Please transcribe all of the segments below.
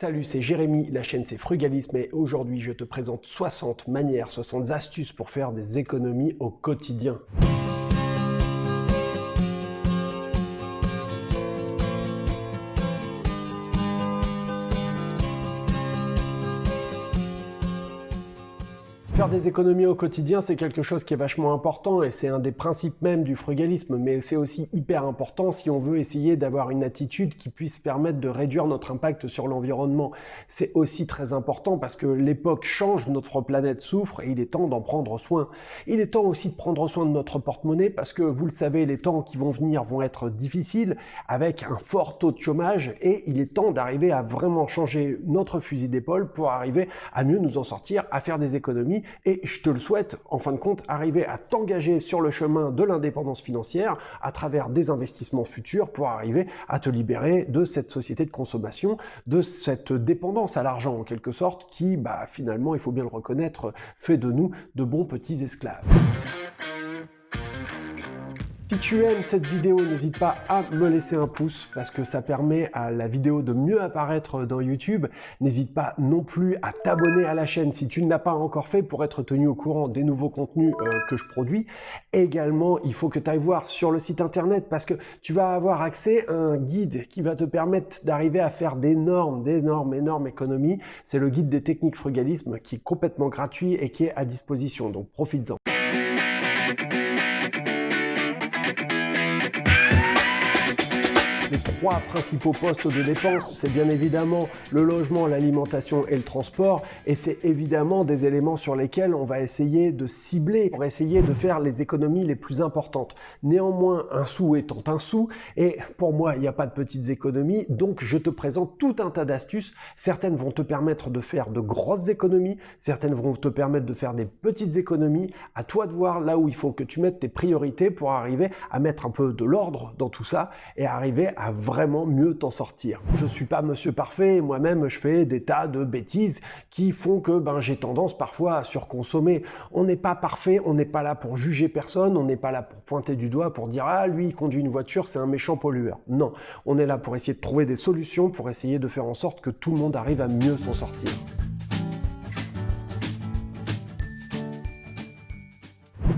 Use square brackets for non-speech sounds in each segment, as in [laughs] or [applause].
Salut, c'est Jérémy, la chaîne c'est Frugalisme et aujourd'hui je te présente 60 manières, 60 astuces pour faire des économies au quotidien. Faire des économies au quotidien, c'est quelque chose qui est vachement important et c'est un des principes même du frugalisme, mais c'est aussi hyper important si on veut essayer d'avoir une attitude qui puisse permettre de réduire notre impact sur l'environnement. C'est aussi très important parce que l'époque change, notre planète souffre et il est temps d'en prendre soin. Il est temps aussi de prendre soin de notre porte-monnaie parce que vous le savez, les temps qui vont venir vont être difficiles avec un fort taux de chômage et il est temps d'arriver à vraiment changer notre fusil d'épaule pour arriver à mieux nous en sortir, à faire des économies et je te le souhaite, en fin de compte, arriver à t'engager sur le chemin de l'indépendance financière à travers des investissements futurs pour arriver à te libérer de cette société de consommation, de cette dépendance à l'argent en quelque sorte qui, bah, finalement, il faut bien le reconnaître, fait de nous de bons petits esclaves. Si tu aimes cette vidéo, n'hésite pas à me laisser un pouce parce que ça permet à la vidéo de mieux apparaître dans YouTube. N'hésite pas non plus à t'abonner à la chaîne si tu ne l'as pas encore fait pour être tenu au courant des nouveaux contenus euh, que je produis. Également, il faut que tu ailles voir sur le site internet parce que tu vas avoir accès à un guide qui va te permettre d'arriver à faire d'énormes, d'énormes, énormes économies. C'est le guide des techniques frugalisme qui est complètement gratuit et qui est à disposition. Donc profites-en. Trois principaux postes de dépenses, c'est bien évidemment le logement, l'alimentation et le transport, et c'est évidemment des éléments sur lesquels on va essayer de cibler pour essayer de faire les économies les plus importantes. Néanmoins, un sou étant un sou, et pour moi, il n'y a pas de petites économies, donc je te présente tout un tas d'astuces. Certaines vont te permettre de faire de grosses économies, certaines vont te permettre de faire des petites économies. À toi de voir là où il faut que tu mettes tes priorités pour arriver à mettre un peu de l'ordre dans tout ça et arriver à vraiment mieux t'en sortir. Je suis pas monsieur parfait, moi-même je fais des tas de bêtises qui font que ben, j'ai tendance parfois à surconsommer. On n'est pas parfait, on n'est pas là pour juger personne, on n'est pas là pour pointer du doigt, pour dire « Ah, lui, conduit une voiture, c'est un méchant pollueur ». Non, on est là pour essayer de trouver des solutions, pour essayer de faire en sorte que tout le monde arrive à mieux s'en sortir.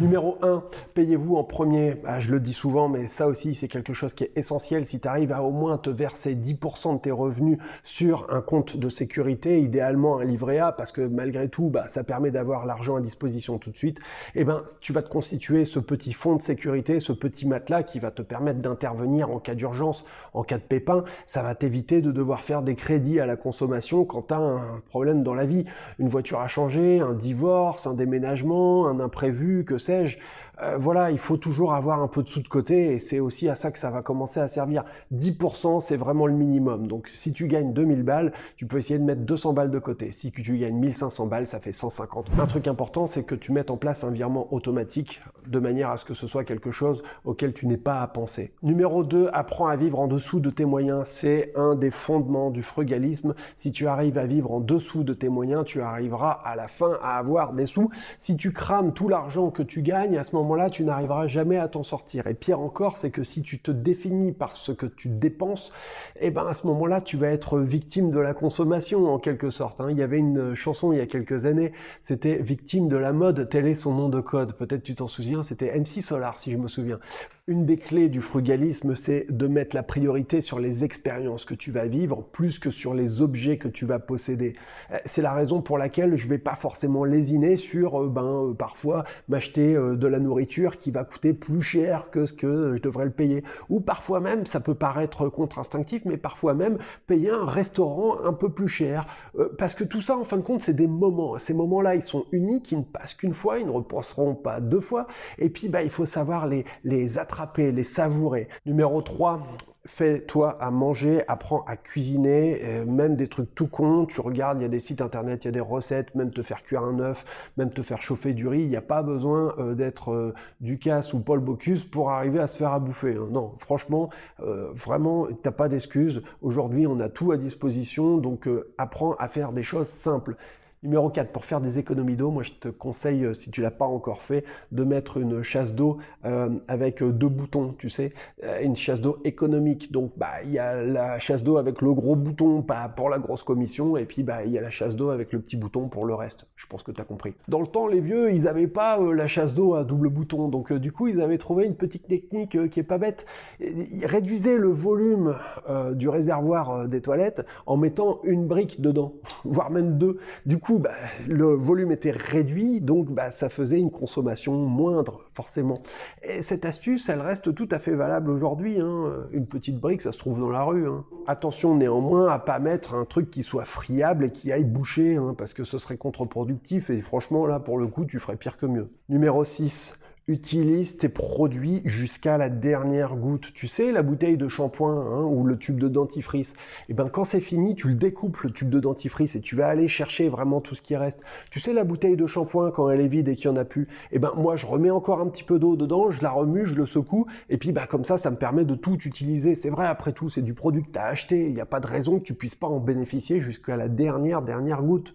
Numéro 1, payez-vous en premier? Bah, je le dis souvent, mais ça aussi, c'est quelque chose qui est essentiel. Si tu arrives à au moins te verser 10% de tes revenus sur un compte de sécurité, idéalement un livret A, parce que malgré tout, bah, ça permet d'avoir l'argent à disposition tout de suite, et eh ben, tu vas te constituer ce petit fonds de sécurité, ce petit matelas qui va te permettre d'intervenir en cas d'urgence, en cas de pépin. Ça va t'éviter de devoir faire des crédits à la consommation quand tu as un problème dans la vie. Une voiture à changer, un divorce, un déménagement, un imprévu, que c'est euh, voilà, il faut toujours avoir un peu de sous de côté et c'est aussi à ça que ça va commencer à servir. 10%, c'est vraiment le minimum. Donc si tu gagnes 2000 balles, tu peux essayer de mettre 200 balles de côté. Si tu gagnes 1500 balles, ça fait 150. Un truc important, c'est que tu mettes en place un virement automatique de manière à ce que ce soit quelque chose auquel tu n'es pas à penser. Numéro 2, apprends à vivre en dessous de tes moyens. C'est un des fondements du frugalisme. Si tu arrives à vivre en dessous de tes moyens, tu arriveras à la fin à avoir des sous. Si tu crames tout l'argent que tu gagne, à ce moment-là, tu n'arriveras jamais à t'en sortir. Et pire encore, c'est que si tu te définis par ce que tu dépenses, eh ben à ce moment-là, tu vas être victime de la consommation en quelque sorte. Hein. Il y avait une chanson il y a quelques années, c'était Victime de la mode, tel est son nom de code. Peut-être tu t'en souviens, c'était MC Solar si je me souviens. Une des clés du frugalisme, c'est de mettre la priorité sur les expériences que tu vas vivre plus que sur les objets que tu vas posséder. Euh, c'est la raison pour laquelle je vais pas forcément lésiner sur euh, ben, euh, parfois m'acheter de la nourriture qui va coûter plus cher que ce que je devrais le payer. Ou parfois même, ça peut paraître contre-instinctif, mais parfois même payer un restaurant un peu plus cher. Parce que tout ça, en fin de compte, c'est des moments. Ces moments-là, ils sont uniques, ils ne passent qu'une fois, ils ne repasseront pas deux fois. Et puis, bah, il faut savoir les, les attraper les savourer. Numéro 3, fais-toi à manger, apprends à cuisiner, euh, même des trucs tout cons, tu regardes, il y a des sites internet, il y a des recettes, même te faire cuire un œuf, même te faire chauffer du riz, il n'y a pas besoin euh, d'être euh, Ducasse ou Paul Bocuse pour arriver à se faire à bouffer. Hein. Non, franchement, vraiment, t'as pas d'excuses. Aujourd'hui, on a tout à disposition, donc apprends à faire des choses simples. Numéro 4, pour faire des économies d'eau, moi je te conseille, euh, si tu l'as pas encore fait, de mettre une chasse d'eau euh, avec deux boutons, tu sais, une chasse d'eau économique. Donc bah il y a la chasse d'eau avec le gros bouton pour la grosse commission, et puis bah il y a la chasse d'eau avec le petit bouton pour le reste. Je pense que tu as compris. Dans le temps, les vieux, ils n'avaient pas la chasse d'eau à double bouton, donc du coup ils avaient trouvé une petite technique qui est pas bête. Ils réduisaient le volume du réservoir des toilettes en mettant une brique dedans, [laughs] voire même deux. Du coup, bah, le volume était réduit, donc bah, ça faisait une consommation moindre, forcément. Et cette astuce, elle reste tout à fait valable aujourd'hui. Hein. Une petite brique, ça se trouve dans la rue. Hein. Attention néanmoins à pas mettre un truc qui soit friable et qui aille boucher, hein, parce que ce serait contre-productif, et franchement, là, pour le coup, tu ferais pire que mieux. Numéro 6, utilise tes produits jusqu'à la dernière goutte. Tu sais, la bouteille de shampoing hein, ou le tube de dentifrice, et eh ben quand c'est fini, tu le découpes le tube de dentifrice et tu vas aller chercher vraiment tout ce qui reste. Tu sais, la bouteille de shampoing quand elle est vide et qu'il n'y en a plus, et eh ben moi je remets encore un petit peu d'eau dedans, je la remue, je le secoue et puis bah comme ça, ça me permet de tout utiliser. C'est vrai, après tout, c'est du produit que tu as acheté, il n'y a pas de raison que tu puisses pas en bénéficier jusqu'à la dernière dernière goutte.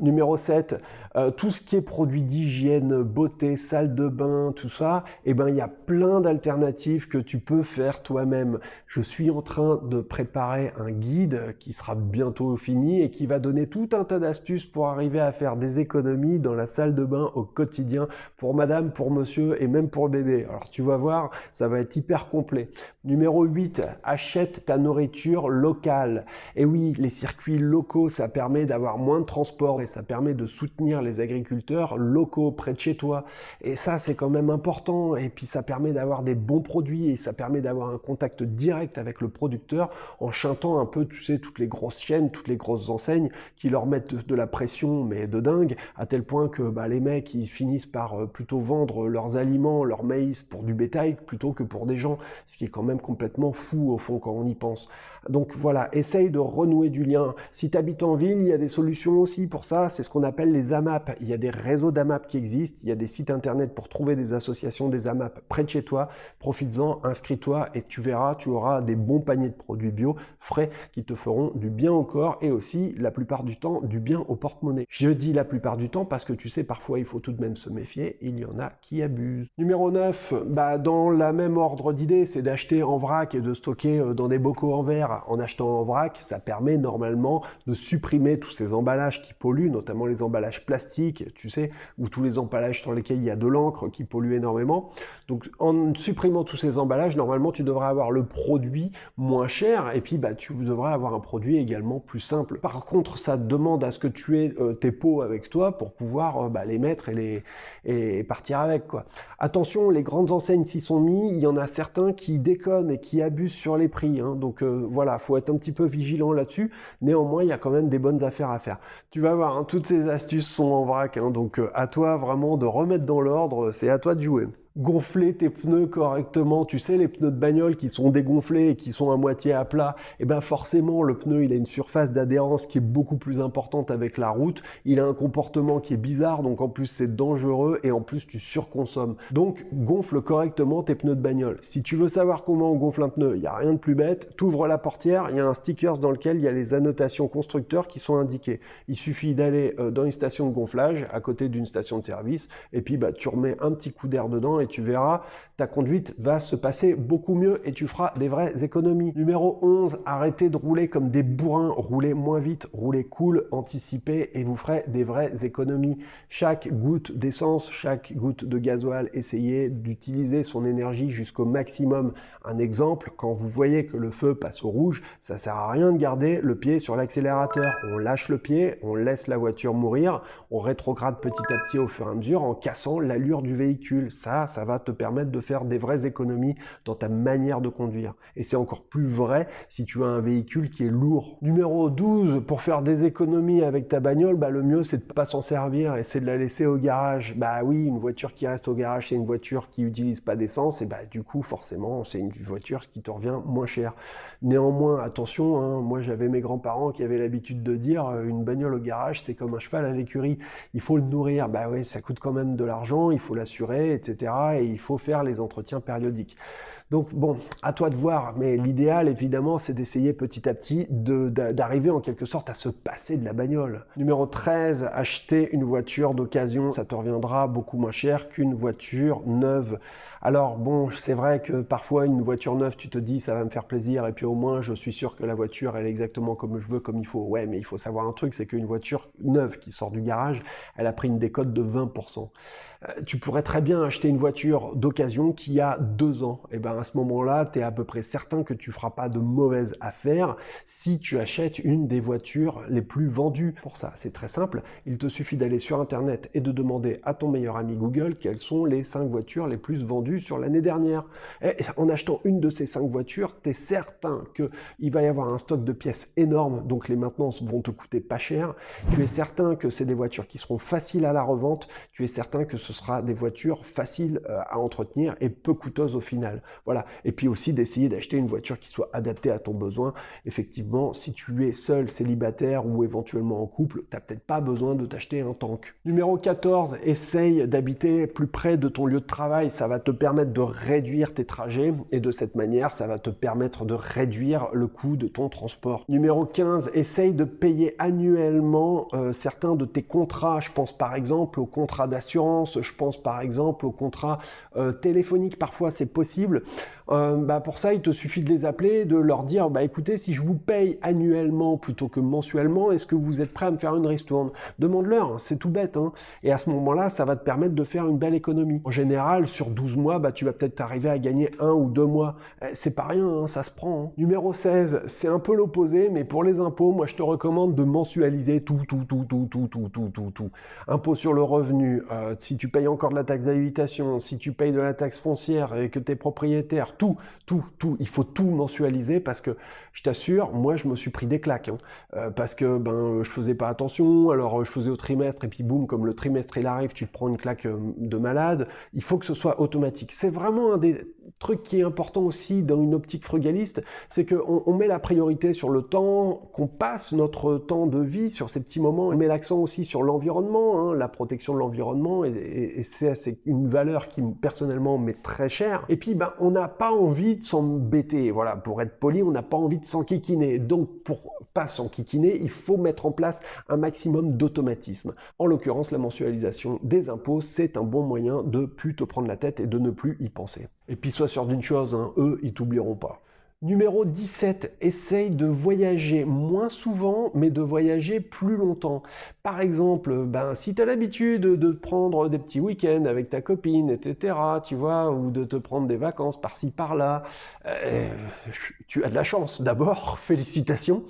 Numéro 7, euh, tout ce qui est produit d'hygiène, beauté, salle de bain, tout ça, eh ben, il y a plein d'alternatives que tu peux faire toi-même. Je suis en train de préparer un guide qui sera bientôt fini et qui va donner tout un tas d'astuces pour arriver à faire des économies dans la salle de bain au quotidien pour madame, pour monsieur et même pour bébé. Alors tu vas voir, ça va être hyper complet. Numéro 8, achète ta nourriture locale. Et oui, les circuits locaux, ça permet d'avoir moins de transport et ça permet de soutenir les agriculteurs locaux près de chez toi. Et ça, c'est quand même important. Et puis, ça permet d'avoir des bons produits et ça permet d'avoir un contact direct avec le producteur en chantant un peu, tu sais, toutes les grosses chaînes, toutes les grosses enseignes qui leur mettent de la pression, mais de dingue, à tel point que bah, les mecs, ils finissent par euh, plutôt vendre leurs aliments, leur maïs pour du bétail plutôt que pour des gens, ce qui est quand même complètement fou au fond quand on y pense. Donc voilà, essaye de renouer du lien. Si tu habites en ville, il y a des solutions aussi pour ça, c'est ce qu'on appelle les AMAP. Il y a des réseaux d'AMAP qui existent, il y a des sites internet pour trouver des associations des AMAP près de chez toi. Profites-en, inscris-toi et tu verras, tu auras des bons paniers de produits bio frais qui te feront du bien au corps et aussi la plupart du temps du bien au porte-monnaie. Je dis la plupart du temps parce que tu sais, parfois il faut tout de même se méfier, il y en a qui abusent. Numéro 9, bah, dans la même ordre d'idée, c'est d'acheter en vrac et de stocker euh, dans des bocaux en verre en achetant en vrac, ça permet normalement de supprimer tous ces emballages qui polluent, notamment les emballages plastiques, tu sais, ou tous les emballages sur lesquels il y a de l'encre qui pollue énormément. Donc en supprimant tous ces emballages, normalement tu devrais avoir le produit moins cher et puis bah, tu devrais avoir un produit également plus simple. Par contre, ça demande à ce que tu aies euh, tes pots avec toi pour pouvoir euh, bah, les mettre et, les, et partir avec. Quoi. Attention, les grandes enseignes s'y sont mis, il y en a certains qui déconnent et qui abusent sur les prix. Hein. donc euh, voilà, faut être un petit peu vigilant là-dessus. Néanmoins, il y a quand même des bonnes affaires à faire. Tu vas voir, hein, toutes ces astuces sont en vrac, hein, donc euh, à toi vraiment de remettre dans l'ordre, c'est à toi de jouer gonfler tes pneus correctement. Tu sais, les pneus de bagnole qui sont dégonflés et qui sont à moitié à plat, et eh ben forcément, le pneu, il a une surface d'adhérence qui est beaucoup plus importante avec la route. Il a un comportement qui est bizarre, donc en plus, c'est dangereux et en plus, tu surconsommes. Donc, gonfle correctement tes pneus de bagnole. Si tu veux savoir comment on gonfle un pneu, il n'y a rien de plus bête. Tu ouvres la portière, il y a un sticker dans lequel il y a les annotations constructeurs qui sont indiquées. Il suffit d'aller euh, dans une station de gonflage à côté d'une station de service et puis bah, tu remets un petit coup d'air dedans et tu verras, ta conduite va se passer beaucoup mieux et tu feras des vraies économies. Numéro 11, arrêtez de rouler comme des bourrins, roulez moins vite, roulez cool, anticipez et vous ferez des vraies économies. Chaque goutte d'essence, chaque goutte de gasoil, essayez d'utiliser son énergie jusqu'au maximum. Un exemple, quand vous voyez que le feu passe au rouge, ça sert à rien de garder le pied sur l'accélérateur. On lâche le pied, on laisse la voiture mourir, on rétrograde petit à petit au fur et à mesure en cassant l'allure du véhicule. Ça, ça va te permettre de faire des vraies économies dans ta manière de conduire. Et c'est encore plus vrai si tu as un véhicule qui est lourd. Numéro 12, pour faire des économies avec ta bagnole, bah, le mieux c'est de pas s'en servir et c'est de la laisser au garage. Bah oui, une voiture qui reste au garage, c'est une voiture qui n'utilise pas d'essence et bah du coup forcément c'est une voiture qui te revient moins cher. Néanmoins, attention, hein, moi j'avais mes grands-parents qui avaient l'habitude de dire euh, une bagnole au garage c'est comme un cheval à l'écurie, il faut le nourrir. Bah oui, ça coûte quand même de l'argent, il faut l'assurer, etc. Et il faut faire les entretiens périodiques. Donc bon, à toi de voir, mais l'idéal évidemment c'est d'essayer petit à petit d'arriver en quelque sorte à se passer de la bagnole. Numéro 13, acheter une voiture d'occasion, ça te reviendra beaucoup moins cher qu'une voiture neuve. Alors bon, c'est vrai que parfois une voiture neuve, tu te dis ça va me faire plaisir et puis au moins je suis sûr que la voiture elle est exactement comme je veux, comme il faut. Ouais, mais il faut savoir un truc, c'est qu'une voiture neuve qui sort du garage, elle a pris une décote de 20%. Euh, tu pourrais très bien acheter une voiture d'occasion qui a deux ans. Et bien à ce moment-là, tu es à peu près certain que tu feras pas de mauvaises affaires si tu achètes une des voitures les plus vendues. Pour ça, c'est très simple. Il te suffit d'aller sur Internet et de demander à ton meilleur ami Google quelles sont les cinq voitures les plus vendues sur l'année dernière. Et en achetant une de ces cinq voitures, tu es certain qu'il va y avoir un stock de pièces énorme, donc les maintenances vont te coûter pas cher. Tu es certain que c'est des voitures qui seront faciles à la revente. Tu es certain que ce ce sera des voitures faciles euh, à entretenir et peu coûteuses au final. Voilà. Et puis aussi d'essayer d'acheter une voiture qui soit adaptée à ton besoin. Effectivement, si tu es seul, célibataire ou éventuellement en couple, tu n'as peut-être pas besoin de t'acheter un tank. Numéro 14, essaye d'habiter plus près de ton lieu de travail. Ça va te permettre de réduire tes trajets et de cette manière, ça va te permettre de réduire le coût de ton transport. Numéro 15, essaye de payer annuellement euh, certains de tes contrats. Je pense par exemple au contrat d'assurance, je pense par exemple au contrat euh, téléphonique, parfois c'est possible. Euh, bah, pour ça, il te suffit de les appeler, de leur dire, bah écoutez, si je vous paye annuellement plutôt que mensuellement, est-ce que vous êtes prêt à me faire une ristourne? Demande-leur, hein, c'est tout bête. Hein. Et à ce moment-là, ça va te permettre de faire une belle économie. En général, sur 12 mois, bah, tu vas peut-être arriver à gagner un ou deux mois. Eh, c'est pas rien, hein, ça se prend. Numéro 16, c'est un peu l'opposé, mais pour les impôts, moi je te recommande de mensualiser tout, tout, tout, tout, tout, tout, tout, tout, tout. Impôt sur le revenu, euh, si tu payes encore de la taxe d'habitation, si tu payes de la taxe foncière et que tu es propriétaire, tout, tout, tout. Il faut tout mensualiser parce que je t'assure, moi je me suis pris des claques hein. euh, parce que ben je faisais pas attention. Alors je faisais au trimestre et puis boum, comme le trimestre il arrive, tu te prends une claque euh, de malade. Il faut que ce soit automatique. C'est vraiment un des trucs qui est important aussi dans une optique frugaliste, c'est qu'on on met la priorité sur le temps, qu'on passe notre temps de vie sur ces petits moments. On met l'accent aussi sur l'environnement, hein, la protection de l'environnement, et, et c'est une valeur qui personnellement m'est très chère. Et puis ben on n'a pas envie de s'embêter. Voilà, pour être poli, on n'a pas envie de s'enquiquiner. Donc, pour pas s'enquiquiner, il faut mettre en place un maximum d'automatisme. En l'occurrence, la mensualisation des impôts, c'est un bon moyen de plus te prendre la tête et de ne plus y penser. Et puis, sois sûr d'une chose, hein, eux, ils t'oublieront pas. Numéro 17, essaye de voyager moins souvent, mais de voyager plus longtemps. Par exemple, ben, si tu as l'habitude de prendre des petits week-ends avec ta copine, etc., tu vois, ou de te prendre des vacances par-ci, par-là, euh, tu as de la chance. D'abord, [laughs] félicitations.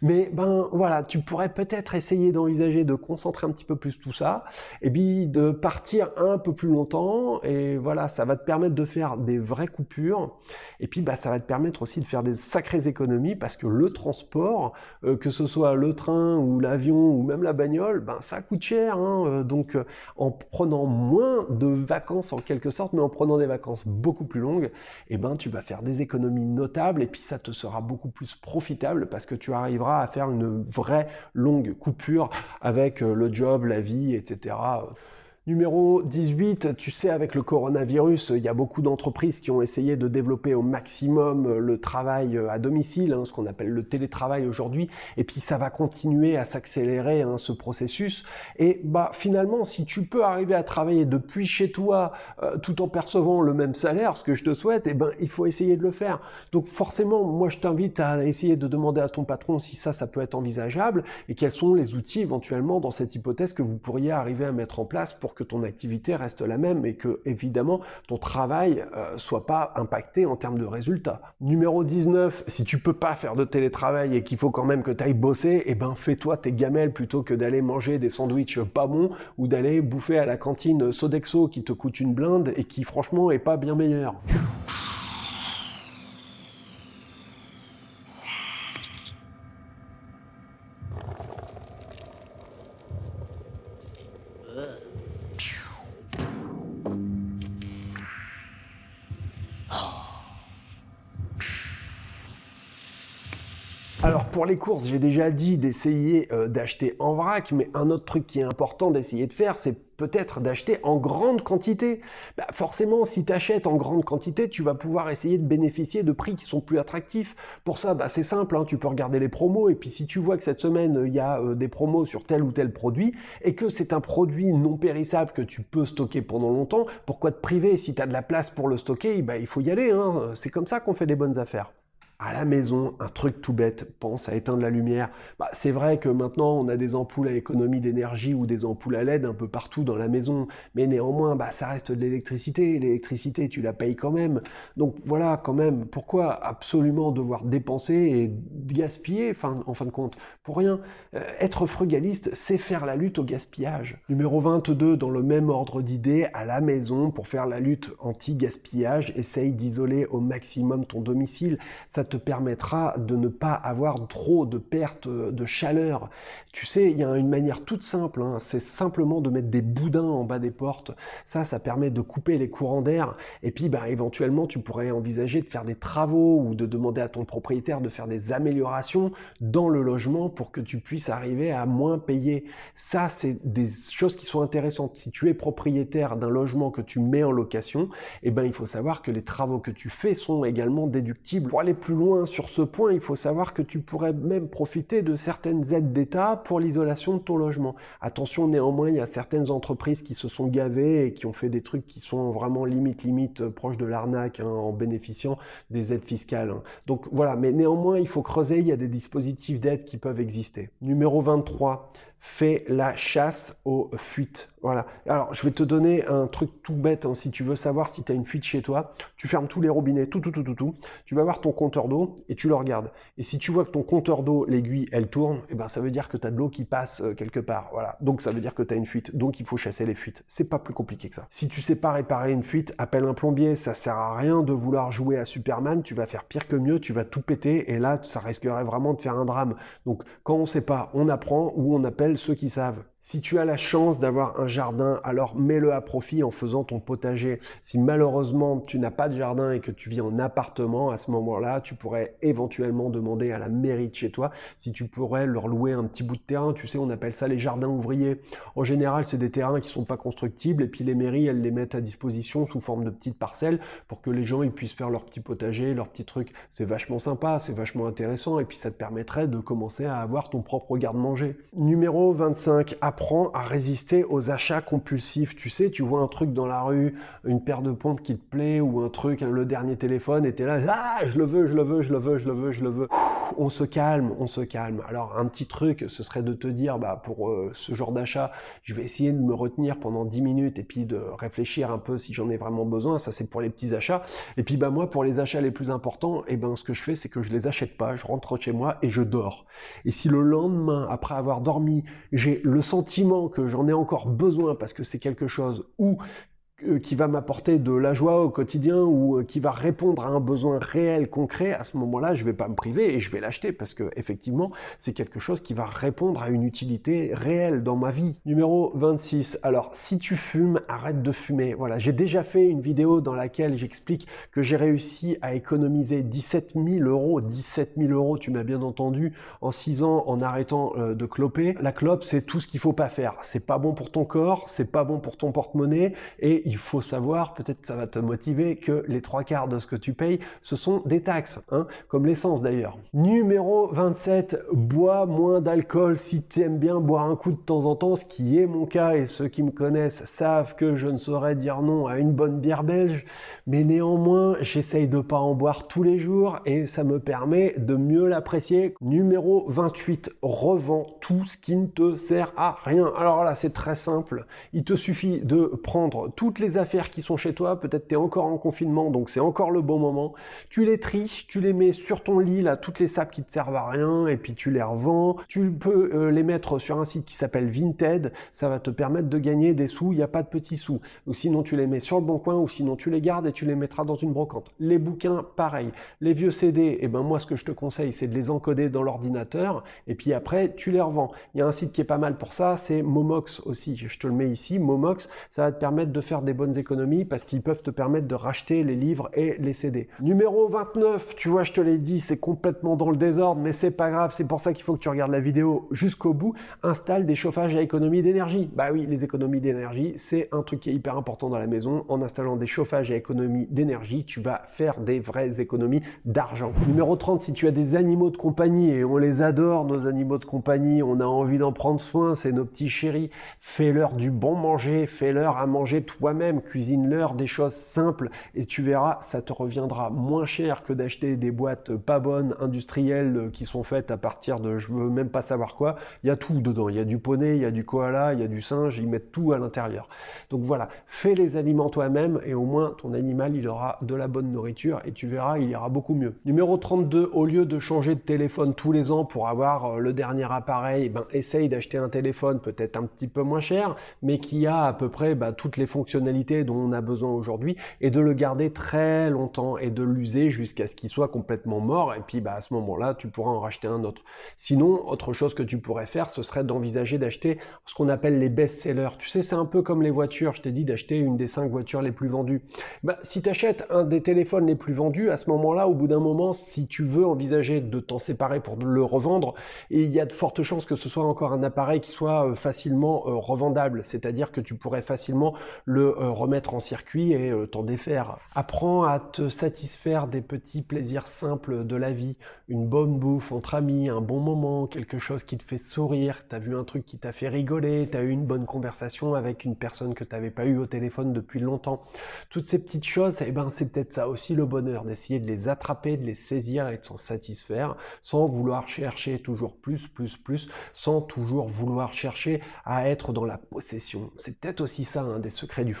Mais ben voilà, tu pourrais peut-être essayer d'envisager de concentrer un petit peu plus tout ça, et puis de partir un peu plus longtemps, et voilà, ça va te permettre de faire des vraies coupures, et puis bah, ça va te permettre aussi de faire des sacrées économies parce que le transport, euh, que ce soit le train ou l'avion ou même la bagnole, ben ça coûte cher. Hein, euh, donc euh, en prenant moins de vacances en quelque sorte, mais en prenant des vacances beaucoup plus longues, eh ben tu vas faire des économies notables et puis ça te sera beaucoup plus profitable parce que tu arriveras à faire une vraie longue coupure avec le job, la vie, etc. Numéro 18, tu sais, avec le coronavirus, il y a beaucoup d'entreprises qui ont essayé de développer au maximum le travail à domicile, hein, ce qu'on appelle le télétravail aujourd'hui, et puis ça va continuer à s'accélérer hein, ce processus. Et bah finalement, si tu peux arriver à travailler depuis chez toi euh, tout en percevant le même salaire, ce que je te souhaite, eh ben il faut essayer de le faire. Donc forcément, moi je t'invite à essayer de demander à ton patron si ça, ça peut être envisageable et quels sont les outils éventuellement dans cette hypothèse que vous pourriez arriver à mettre en place pour que ton activité reste la même et que évidemment ton travail euh, soit pas impacté en termes de résultats. Numéro 19, si tu peux pas faire de télétravail et qu'il faut quand même que tu ailles bosser, eh ben fais-toi tes gamelles plutôt que d'aller manger des sandwichs pas bons ou d'aller bouffer à la cantine Sodexo qui te coûte une blinde et qui franchement est pas bien meilleur. Les courses, j'ai déjà dit d'essayer euh, d'acheter en vrac, mais un autre truc qui est important d'essayer de faire, c'est peut-être d'acheter en grande quantité. Bah, forcément, si tu achètes en grande quantité, tu vas pouvoir essayer de bénéficier de prix qui sont plus attractifs. Pour ça, bah, c'est simple, hein, tu peux regarder les promos, et puis si tu vois que cette semaine, il y a euh, des promos sur tel ou tel produit, et que c'est un produit non périssable que tu peux stocker pendant longtemps, pourquoi te priver Si tu as de la place pour le stocker, bah, il faut y aller. Hein. C'est comme ça qu'on fait des bonnes affaires à la maison, un truc tout bête, pense à éteindre la lumière. Bah, c'est vrai que maintenant on a des ampoules à économie d'énergie ou des ampoules à LED un peu partout dans la maison, mais néanmoins bah, ça reste de l'électricité, l'électricité tu la payes quand même. Donc voilà quand même, pourquoi absolument devoir dépenser et gaspiller en fin de compte? Pour rien. Euh, être frugaliste, c'est faire la lutte au gaspillage. Numéro 22, dans le même ordre d'idées, à la maison, pour faire la lutte anti-gaspillage, essaye d'isoler au maximum ton domicile. Te permettra de ne pas avoir trop de pertes de chaleur. Tu sais, il y a une manière toute simple, hein, c'est simplement de mettre des boudins en bas des portes. Ça, ça permet de couper les courants d'air. Et puis, bah, éventuellement, tu pourrais envisager de faire des travaux ou de demander à ton propriétaire de faire des améliorations dans le logement pour que tu puisses arriver à moins payer. Ça, c'est des choses qui sont intéressantes. Si tu es propriétaire d'un logement que tu mets en location, eh ben, il faut savoir que les travaux que tu fais sont également déductibles. Pour aller plus loin sur ce point, il faut savoir que tu pourrais même profiter de certaines aides d'État pour l'isolation de ton logement. Attention néanmoins, il y a certaines entreprises qui se sont gavées et qui ont fait des trucs qui sont vraiment limite limite euh, proches de l'arnaque hein, en bénéficiant des aides fiscales. Hein. Donc voilà, mais néanmoins, il faut creuser, il y a des dispositifs d'aide qui peuvent exister. Numéro 23, fais la chasse aux fuites. Voilà. Alors, je vais te donner un truc tout bête. Hein. Si tu veux savoir si tu as une fuite chez toi, tu fermes tous les robinets, tout, tout, tout, tout, tout. Tu vas voir ton compteur d'eau et tu le regardes. Et si tu vois que ton compteur d'eau, l'aiguille, elle tourne, eh ben, ça veut dire que tu as de l'eau qui passe euh, quelque part. Voilà. Donc, ça veut dire que tu as une fuite. Donc, il faut chasser les fuites. C'est pas plus compliqué que ça. Si tu sais pas réparer une fuite, appelle un plombier. Ça sert à rien de vouloir jouer à Superman. Tu vas faire pire que mieux. Tu vas tout péter. Et là, ça risquerait vraiment de faire un drame. Donc, quand on sait pas, on apprend ou on appelle ceux qui savent. Si tu as la chance d'avoir un jardin, alors mets-le à profit en faisant ton potager. Si malheureusement tu n'as pas de jardin et que tu vis en appartement, à ce moment-là, tu pourrais éventuellement demander à la mairie de chez toi si tu pourrais leur louer un petit bout de terrain. Tu sais, on appelle ça les jardins ouvriers. En général, c'est des terrains qui sont pas constructibles et puis les mairies, elles les mettent à disposition sous forme de petites parcelles pour que les gens ils puissent faire leur petit potager, leur petit truc. C'est vachement sympa, c'est vachement intéressant et puis ça te permettrait de commencer à avoir ton propre garde-manger. Numéro 25, apprends à résister aux achats compulsifs. Tu sais, tu vois un truc dans la rue, une paire de pompes qui te plaît ou un truc, le dernier téléphone, et es là, ah, je le veux, je le veux, je le veux, je le veux, je le veux. On se calme, on se calme. Alors, un petit truc, ce serait de te dire, bah, pour euh, ce genre d'achat, je vais essayer de me retenir pendant 10 minutes et puis de réfléchir un peu si j'en ai vraiment besoin. Ça, c'est pour les petits achats. Et puis, bah, moi, pour les achats les plus importants, et eh ben, ce que je fais, c'est que je les achète pas. Je rentre chez moi et je dors. Et si le lendemain, après avoir dormi, j'ai le sentiment que j'en ai encore besoin parce que c'est quelque chose où qui va m'apporter de la joie au quotidien ou euh, qui va répondre à un besoin réel, concret, à ce moment-là, je ne vais pas me priver et je vais l'acheter parce que effectivement, c'est quelque chose qui va répondre à une utilité réelle dans ma vie. Numéro 26. Alors, si tu fumes, arrête de fumer. Voilà, j'ai déjà fait une vidéo dans laquelle j'explique que j'ai réussi à économiser 17 000 euros, 17 000 euros, tu m'as bien entendu, en 6 ans en arrêtant euh, de cloper. La clope, c'est tout ce qu'il faut pas faire. C'est pas bon pour ton corps, c'est pas bon pour ton porte-monnaie et il faut savoir, peut-être ça va te motiver, que les trois quarts de ce que tu payes, ce sont des taxes, hein, comme l'essence d'ailleurs. Numéro 27, bois moins d'alcool si tu aimes bien boire un coup de temps en temps, ce qui est mon cas et ceux qui me connaissent savent que je ne saurais dire non à une bonne bière belge, mais néanmoins j'essaye de pas en boire tous les jours et ça me permet de mieux l'apprécier. Numéro 28, revends tout ce qui ne te sert à rien. Alors là c'est très simple, il te suffit de prendre toutes les affaires qui sont chez toi, peut-être tu es encore en confinement, donc c'est encore le bon moment. Tu les tries, tu les mets sur ton lit, là, toutes les sapes qui te servent à rien, et puis tu les revends. Tu peux euh, les mettre sur un site qui s'appelle Vinted, ça va te permettre de gagner des sous, il n'y a pas de petits sous. Ou sinon tu les mets sur le bon coin, ou sinon tu les gardes et tu les mettras dans une brocante. Les bouquins, pareil. Les vieux CD, eh ben moi ce que je te conseille, c'est de les encoder dans l'ordinateur, et puis après tu les revends. Il y a un site qui est pas mal pour ça, c'est Momox aussi, je te le mets ici, Momox, ça va te permettre de faire des bonnes économies parce qu'ils peuvent te permettre de racheter les livres et les CD. Numéro 29, tu vois, je te l'ai dit, c'est complètement dans le désordre, mais c'est pas grave, c'est pour ça qu'il faut que tu regardes la vidéo jusqu'au bout. Installe des chauffages à économie d'énergie. Bah oui, les économies d'énergie, c'est un truc qui est hyper important dans la maison. En installant des chauffages à économie d'énergie, tu vas faire des vraies économies d'argent. Numéro 30, si tu as des animaux de compagnie, et on les adore, nos animaux de compagnie, on a envie d'en prendre soin, c'est nos petits chéris, fais-leur du bon manger, fais-leur à manger toi-même, cuisine-leur des choses simples, et tu verras, ça te reviendra moins cher que d'acheter des boîtes pas bonnes, industrielles, qui sont faites à partir de je veux même pas savoir quoi. Il y a tout dedans, il y a du poney, il y a du koala, il y a du singe, ils mettent tout à l'intérieur. Donc voilà, fais les aliments toi-même, et au moins ton animal, il aura de la bonne nourriture, et tu verras, il ira beaucoup mieux. Numéro 32, au lieu de changer de téléphone tous les ans pour avoir euh, le dernier appareil, ben, essaye d'acheter un téléphone peut-être un petit peu moins cher, mais qui a à peu près bah, toutes les fonctionnalités dont on a besoin aujourd'hui, et de le garder très longtemps et de l'user jusqu'à ce qu'il soit complètement mort, et puis bah, à ce moment-là, tu pourras en racheter un autre. Sinon, autre chose que tu pourrais faire, ce serait d'envisager d'acheter ce qu'on appelle les best-sellers. Tu sais, c'est un peu comme les voitures, je t'ai dit d'acheter une des cinq voitures les plus vendues. Bah, si tu achètes un des téléphones les plus vendus, à ce moment-là, au bout d'un moment, si tu veux envisager de t'en séparer pour le revendre, il y a de fortes chances que ce soit encore un appareil qui soit euh, facilement euh, revendable, c'est-à-dire que tu pourrais facilement le remettre en circuit et t'en défaire. Apprends à te satisfaire des petits plaisirs simples de la vie, une bonne bouffe entre amis, un bon moment, quelque chose qui te fait sourire, t'as vu un truc qui t'a fait rigoler, t'as eu une bonne conversation avec une personne que t'avais pas eu au téléphone depuis longtemps. Toutes ces petites choses, eh ben c'est peut-être ça aussi le bonheur, d'essayer de les attraper, de les saisir et de s'en satisfaire, sans vouloir chercher toujours plus, plus, plus, sans toujours vouloir chercher à être dans la possession. C'est peut-être aussi ça un des secrets du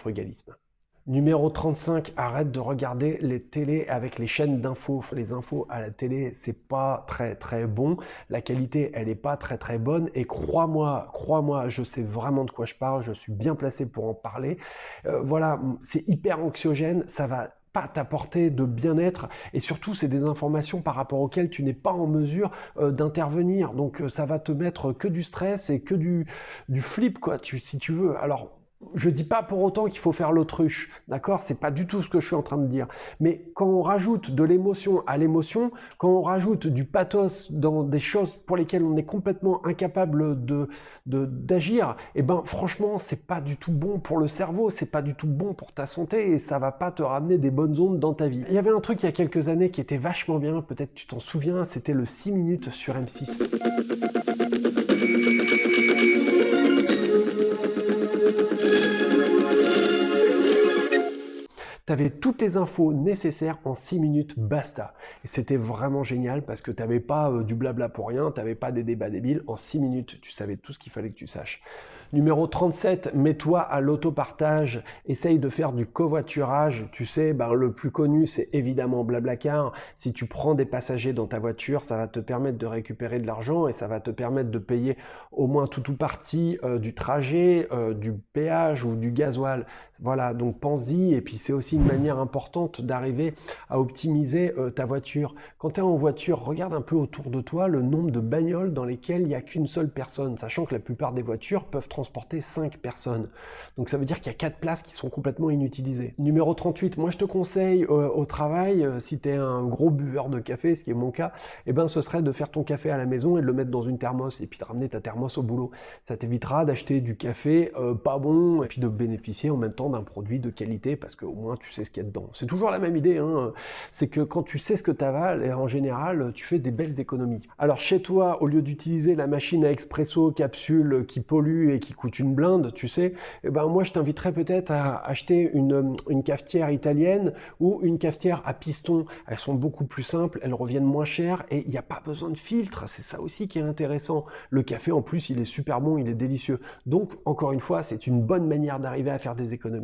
Numéro 35, arrête de regarder les télés avec les chaînes d'infos. Les infos à la télé, c'est pas très très bon. La qualité, elle est pas très très bonne. Et crois-moi, crois-moi, je sais vraiment de quoi je parle. Je suis bien placé pour en parler. Euh, voilà, c'est hyper anxiogène. Ça va pas t'apporter de bien-être et surtout c'est des informations par rapport auxquelles tu n'es pas en mesure euh, d'intervenir donc euh, ça va te mettre que du stress et que du, du flip quoi tu, si tu veux alors je dis pas pour autant qu'il faut faire l'autruche, d'accord? C'est pas du tout ce que je suis en train de dire. Mais quand on rajoute de l'émotion à l'émotion, quand on rajoute du pathos dans des choses pour lesquelles on est complètement incapable de d'agir, eh ben franchement, c'est pas du tout bon pour le cerveau, c'est pas du tout bon pour ta santé et ça va pas te ramener des bonnes ondes dans ta vie. Il y avait un truc il y a quelques années qui était vachement bien, peut-être tu t'en souviens, c'était le 6 minutes sur M6. Tu avais toutes les infos nécessaires en 6 minutes, basta. Et c'était vraiment génial parce que tu n'avais pas euh, du blabla pour rien, tu n'avais pas des débats débiles. En 6 minutes, tu savais tout ce qu'il fallait que tu saches. Numéro 37, mets-toi à l'autopartage, essaye de faire du covoiturage. Tu sais, ben, le plus connu, c'est évidemment Blablacar. Si tu prends des passagers dans ta voiture, ça va te permettre de récupérer de l'argent et ça va te permettre de payer au moins tout ou partie euh, du trajet, euh, du péage ou du gasoil. Voilà, donc pense-y. Et puis c'est aussi une manière importante d'arriver à optimiser euh, ta voiture. Quand tu es en voiture, regarde un peu autour de toi le nombre de bagnoles dans lesquelles il n'y a qu'une seule personne, sachant que la plupart des voitures peuvent transporter 5 personnes. Donc ça veut dire qu'il y a 4 places qui sont complètement inutilisées. Numéro 38, moi je te conseille euh, au travail, euh, si tu es un gros buveur de café, ce qui est mon cas, eh ben, ce serait de faire ton café à la maison et de le mettre dans une thermos et puis de ramener ta thermos au boulot. Ça t'évitera d'acheter du café pas bon et puis de bénéficier en même temps d'un produit de qualité parce qu'au moins tu sais ce qu'il y a dedans. C'est toujours la même idée, hein. c'est que quand tu sais ce que tu avales, en général, tu fais des belles économies. Alors chez toi, au lieu d'utiliser la machine à expresso capsule qui pollue et qui coûte une blinde, tu sais, eh ben moi je t'inviterais peut-être à acheter une, une cafetière italienne ou une cafetière à piston. Elles sont beaucoup plus simples, elles reviennent moins chères et il n'y a pas besoin de filtre. C'est ça aussi qui est intéressant. Le café en plus, il est super bon, il est délicieux. Donc encore une fois, c'est une bonne manière d'arriver à faire des économies.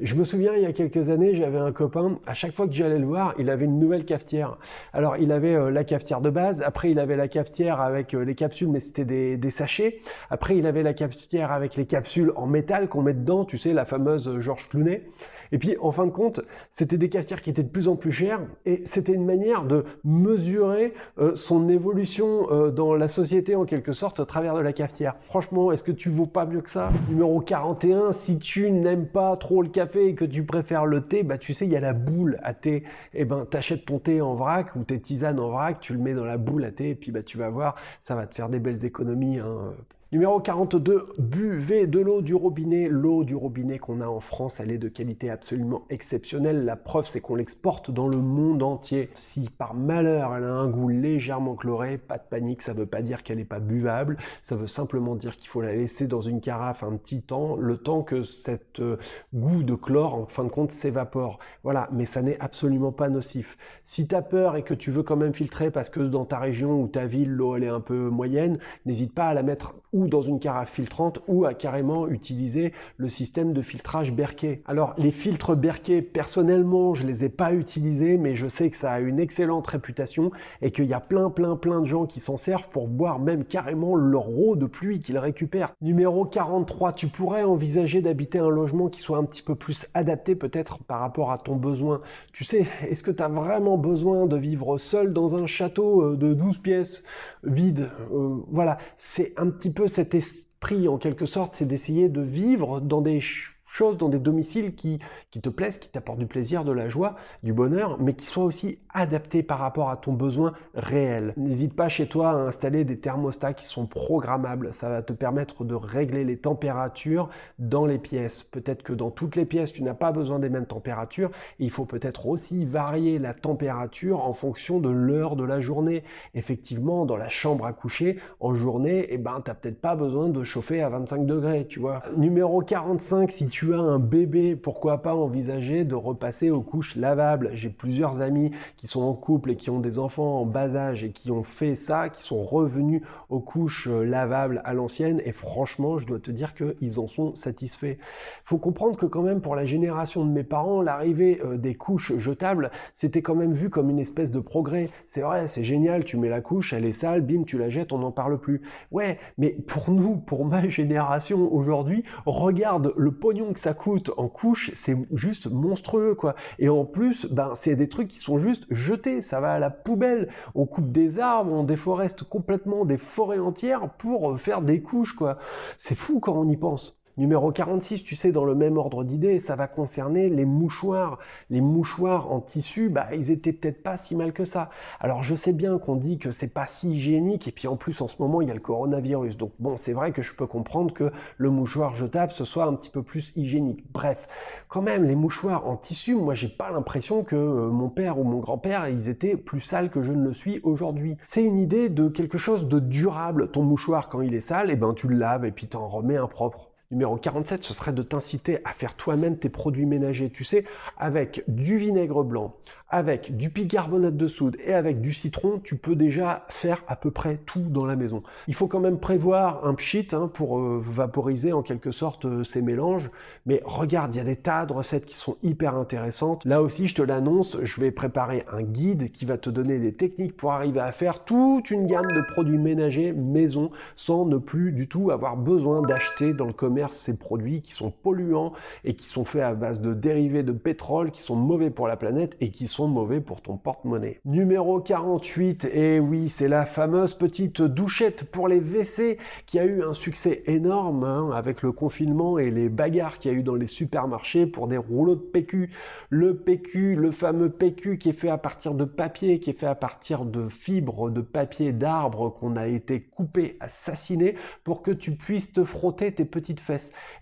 Je me souviens, il y a quelques années, j'avais un copain, à chaque fois que j'allais le voir, il avait une nouvelle cafetière. Alors, il avait euh, la cafetière de base, après il avait la cafetière avec euh, les capsules, mais c'était des, sachets. Après, il avait la cafetière avec les capsules en métal qu'on met dedans, tu sais, la fameuse euh, Georges Clounet. Et puis, en fin de compte, c'était des cafetières qui étaient de plus en plus chères, et c'était une manière de mesurer son évolution dans la société, en quelque sorte, à travers de la cafetière. Franchement, est-ce que tu vaux pas mieux que ça? Numéro 41, si tu n'aimes pas trop le café et que tu préfères le thé, bah tu sais, il y a la boule à thé. Et eh ben, t'achètes ton thé en vrac ou tes tisanes en vrac, tu le mets dans la boule à thé et puis bah tu vas voir, ça va te faire des belles économies. Hein. Numéro 42, buvez de l'eau du robinet. L'eau du robinet qu'on a en France, elle est de qualité absolument exceptionnelle. La preuve, c'est qu'on l'exporte dans le monde entier. Si par malheur elle a un goût légèrement chloré, pas de panique, ça ne veut pas dire qu'elle n'est pas buvable. Ça veut simplement dire qu'il faut la laisser dans une carafe un petit temps, le temps que cet euh, goût de chlore, en fin de compte, s'évapore. Voilà, mais ça n'est absolument pas nocif. Si tu as peur et que tu veux quand même filtrer parce que dans ta région ou ta ville, l'eau elle est un peu moyenne, n'hésite pas à la mettre ou dans une carafe filtrante ou à carrément utiliser le système de filtrage Berkey. Alors les filtres Berkey, personnellement, je les ai pas utilisés, mais je sais que ça a une excellente réputation et qu'il y a plein plein plein de gens qui s'en servent pour boire même carrément leur eau de pluie qu'ils récupèrent. Numéro 43, tu pourrais envisager d'habiter un logement qui soit un petit peu plus adapté peut-être par rapport à ton besoin. Tu sais, est-ce que tu as vraiment besoin de vivre seul dans un château euh, de 12 pièces vide euh, Voilà, c'est un petit peu cet esprit en quelque sorte, c'est d'essayer de vivre dans des choses dans des domiciles qui, qui te plaisent, qui t'apportent du plaisir, de la joie, du bonheur, mais qui soient aussi adaptés par rapport à ton besoin réel. N'hésite pas chez toi à installer des thermostats qui sont programmables. Ça va te permettre de régler les températures dans les pièces. Peut-être que dans toutes les pièces, tu n'as pas besoin des mêmes températures. Il faut peut-être aussi varier la température en fonction de l'heure de la journée. Effectivement, dans la chambre à coucher, en journée, eh ben, tu n'as peut-être pas besoin de chauffer à 25 degrés, tu vois. Numéro 45, si tu tu as un bébé, pourquoi pas envisager de repasser aux couches lavables? J'ai plusieurs amis qui sont en couple et qui ont des enfants en bas âge et qui ont fait ça, qui sont revenus aux couches euh, lavables à l'ancienne et franchement, je dois te dire qu'ils en sont satisfaits. Faut comprendre que quand même pour la génération de mes parents, l'arrivée euh, des couches jetables, c'était quand même vu comme une espèce de progrès. C'est vrai, c'est génial, tu mets la couche, elle est sale, bim, tu la jettes, on n'en parle plus. Ouais, mais pour nous, pour ma [laughs] génération aujourd'hui, regarde le pognon que ça coûte en couche, c'est juste monstrueux, quoi. Et en plus, ben, c'est des trucs qui sont juste jetés, ça va à la poubelle. On coupe des arbres, on déforeste complètement des forêts entières pour faire des couches, quoi. C'est fou quand on y pense. Numéro 46, tu sais, dans le même ordre d'idée, ça va concerner les mouchoirs. Les mouchoirs en tissu, bah, ils étaient peut-être pas si mal que ça. Alors, je sais bien qu'on dit que c'est pas si hygiénique, et puis en plus, en ce moment, il y a le coronavirus. Donc, bon, c'est vrai que je peux comprendre que le mouchoir jetable, ce soit un petit peu plus hygiénique. Bref, quand même, les mouchoirs en tissu, moi, j'ai pas l'impression que euh, mon père ou mon grand-père, ils étaient plus sales que je ne le suis aujourd'hui. C'est une idée de quelque chose de durable. Ton mouchoir, quand il est sale, eh ben, tu le laves et puis t'en remets un propre. Numéro 47, ce serait de t'inciter à faire toi-même tes produits ménagers, tu sais, avec du vinaigre blanc, avec du bicarbonate de soude et avec du citron, tu peux déjà faire à peu près tout dans la maison. Il faut quand même prévoir un pchit hein, pour euh, vaporiser en quelque sorte euh, ces mélanges, mais regarde, il y a des tas de recettes qui sont hyper intéressantes. Là aussi, je te l'annonce, je vais préparer un guide qui va te donner des techniques pour arriver à faire toute une gamme de produits ménagers maison sans ne plus du tout avoir besoin d'acheter dans le commerce ces produits qui sont polluants et qui sont faits à base de dérivés de pétrole, qui sont mauvais pour la planète et qui sont mauvais pour ton porte-monnaie. Numéro 48, et oui, c'est la fameuse petite douchette pour les WC qui a eu un succès énorme hein, avec le confinement et les bagarres qu'il y a eu dans les supermarchés pour des rouleaux de PQ. Le PQ, le fameux PQ qui est fait à partir de papier, qui est fait à partir de fibres de papier d'arbre qu'on a été coupé, assassiné pour que tu puisses te frotter tes petites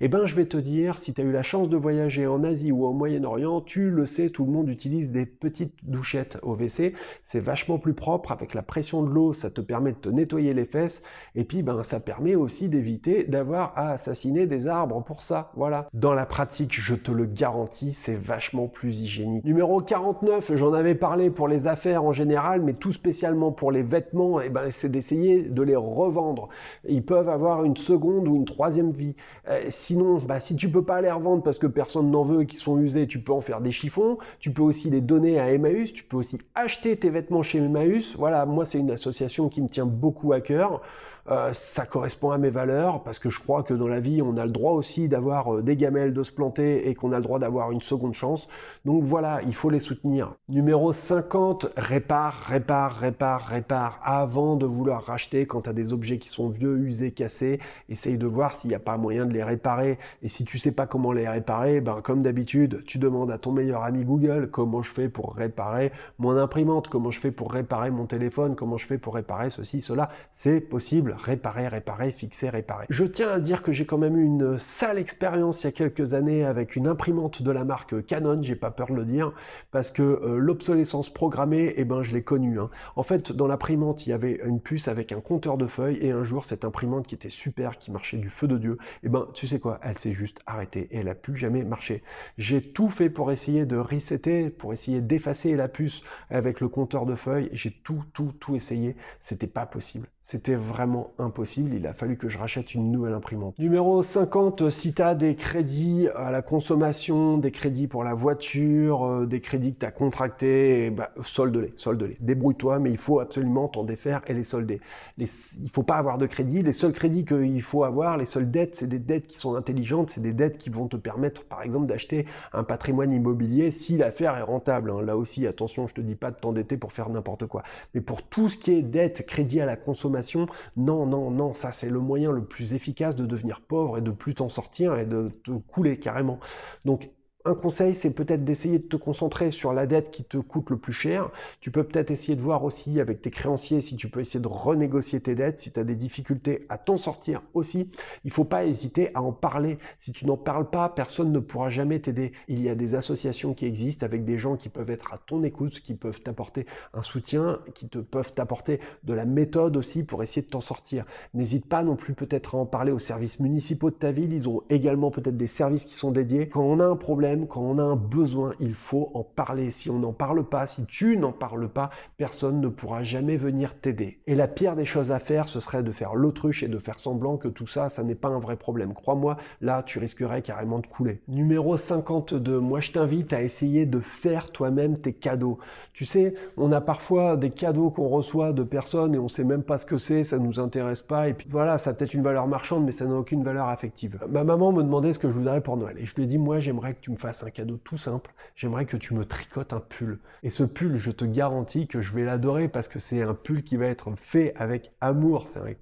Eh ben, je vais te dire, si tu as eu la chance de voyager en Asie ou au Moyen-Orient, tu le sais, tout le monde utilise des petite douchette au WC, c'est vachement plus propre avec la pression de l'eau, ça te permet de te nettoyer les fesses et puis ben ça permet aussi d'éviter d'avoir à assassiner des arbres pour ça. Voilà. Dans la pratique, je te le garantis, c'est vachement plus hygiénique. Numéro 49, j'en avais parlé pour les affaires en général, mais tout spécialement pour les vêtements, eh ben c'est d'essayer de les revendre. Ils peuvent avoir une seconde ou une troisième vie. Euh, sinon, bah, si tu peux pas les revendre parce que personne n'en veut, qui sont usés, tu peux en faire des chiffons. Tu peux aussi les donner à Emmaüs, tu peux aussi acheter tes vêtements chez Emmaüs. Voilà, moi c'est une association qui me tient beaucoup à cœur. Euh, ça correspond à mes valeurs, parce que je crois que dans la vie, on a le droit aussi d'avoir euh, des gamelles, de se planter, et qu'on a le droit d'avoir une seconde chance. Donc voilà, il faut les soutenir. Numéro 50, répare, répare, répare, répare, avant de vouloir racheter quand tu as des objets qui sont vieux, usés, cassés, essaye de voir s'il n'y a pas moyen de les réparer. Et si tu sais pas comment les réparer, ben, comme d'habitude, tu demandes à ton meilleur ami Google comment je fais pour réparer mon imprimante, comment je fais pour réparer mon téléphone, comment je fais pour réparer ceci, cela. C'est possible, réparer, réparer, fixer, réparer. Je tiens à dire que j'ai quand même eu une sale expérience il y a quelques années avec une imprimante de la marque Canon, j'ai pas peur de le dire, parce que euh, l'obsolescence programmée, eh ben, je l'ai connue. Hein. En fait, dans l'imprimante, il y avait une puce avec un compteur de feuilles, et un jour, cette imprimante qui était super, qui marchait du feu de Dieu, eh ben, tu sais quoi, elle s'est juste arrêtée, et elle a plus jamais marché. J'ai tout fait pour essayer de resetter, pour essayer d'effacer la puce avec le compteur de feuilles, j'ai tout, tout, tout essayé, c'était pas possible. C'était vraiment impossible, il a fallu que je rachète une nouvelle imprimante. Numéro 50, si tu as des crédits à la consommation, des crédits pour la voiture, euh, des crédits que tu as contractés, bah, solde-les, solde-les. Débrouille-toi, mais il faut absolument t'en défaire et les solder. Les, il faut pas avoir de crédit. Les seuls crédits qu'il faut avoir, les seules dettes, c'est des dettes qui sont intelligentes, c'est des dettes qui vont te permettre, par exemple, d'acheter un patrimoine immobilier si l'affaire est rentable. Hein. Là aussi, attention, je te dis pas de t'endetter pour faire n'importe quoi. Mais pour tout ce qui est dette, crédit à la consommation, non, non, non, ça c'est le moyen le plus efficace de devenir pauvre et de plus t'en sortir et de te couler carrément. Donc un conseil, c'est peut-être d'essayer de te concentrer sur la dette qui te coûte le plus cher. Tu peux peut-être essayer de voir aussi avec tes créanciers si tu peux essayer de renégocier tes dettes, si tu as des difficultés à t'en sortir aussi. Il ne faut pas hésiter à en parler. Si tu n'en parles pas, personne ne pourra jamais t'aider. Il y a des associations qui existent avec des gens qui peuvent être à ton écoute, qui peuvent t'apporter un soutien, qui te peuvent t'apporter de la méthode aussi pour essayer de t'en sortir. N'hésite pas non plus peut-être à en parler aux services municipaux de ta ville. Ils ont également peut-être des services qui sont dédiés. Quand on a un problème, quand on a un besoin, il faut en parler. Si on n'en parle pas, si tu n'en parles pas, personne ne pourra jamais venir t'aider. Et la pire des choses à faire, ce serait de faire l'autruche et de faire semblant que tout ça, ça n'est pas un vrai problème. Crois-moi, là, tu risquerais carrément de couler. Numéro 52, moi je t'invite à essayer de faire toi-même tes cadeaux. Tu sais, on a parfois des cadeaux qu'on reçoit de personnes et on sait même pas ce que c'est, ça nous intéresse pas, et puis voilà, ça a peut-être une valeur marchande, mais ça n'a aucune valeur affective. Ma maman me demandait ce que je voudrais pour Noël, et je lui ai dit, moi j'aimerais que tu me fasses un cadeau tout simple, j'aimerais que tu me tricotes un pull. Et ce pull, je te garantis que je vais l'adorer parce que c'est un pull qui va être fait avec amour, c'est un